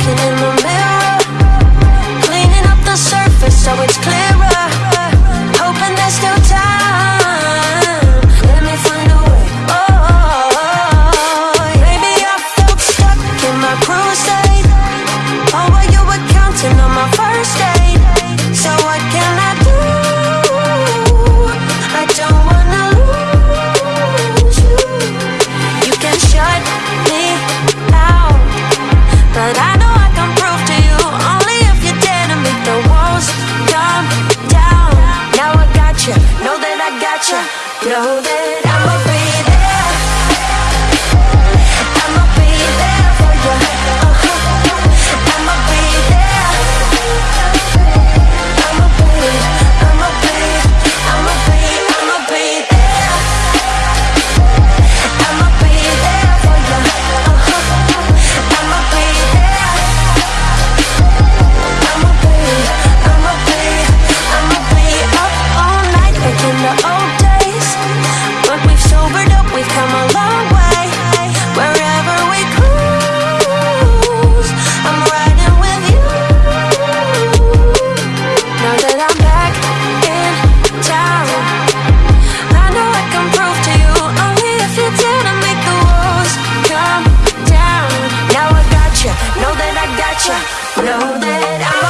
looking in the mirror Cleaning up the surface so it's clearer Hoping there's still time Let me find a way, oh, oh, oh. Maybe I felt stuck in my crusade. state Oh, were you were counting on my first day Gotcha. Know that a long way Wherever we cruise. I'm riding with you. Now that I'm back in town I know I can prove to you Only if you make the walls come down. Now I got you, know that I got you Know that I'm